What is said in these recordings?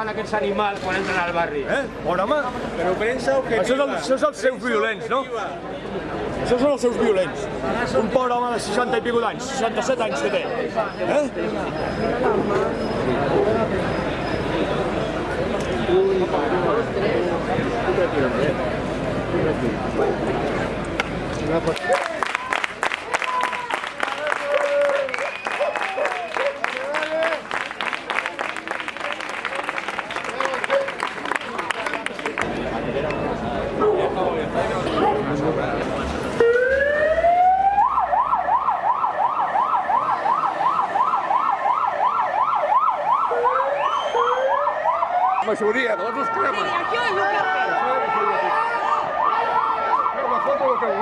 fan aquests animals quan entren al barri? Eh? Bon home! Però premsa objetiva. Això, és el, això és els seus violents, no? Això són els seus violents. Un pobre home de 60 i pico d'anys, 67 anys que té. Eh? Una persona. A maioria, nós nos cremos. Sim, aqui hoje o café. Crema, fogo, meu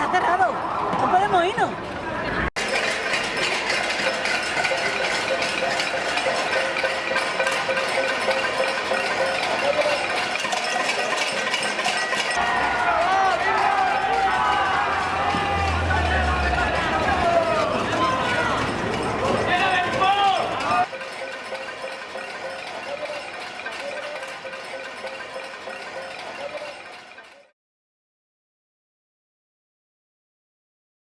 ¡Está cerrado! ¡No podemos irnos!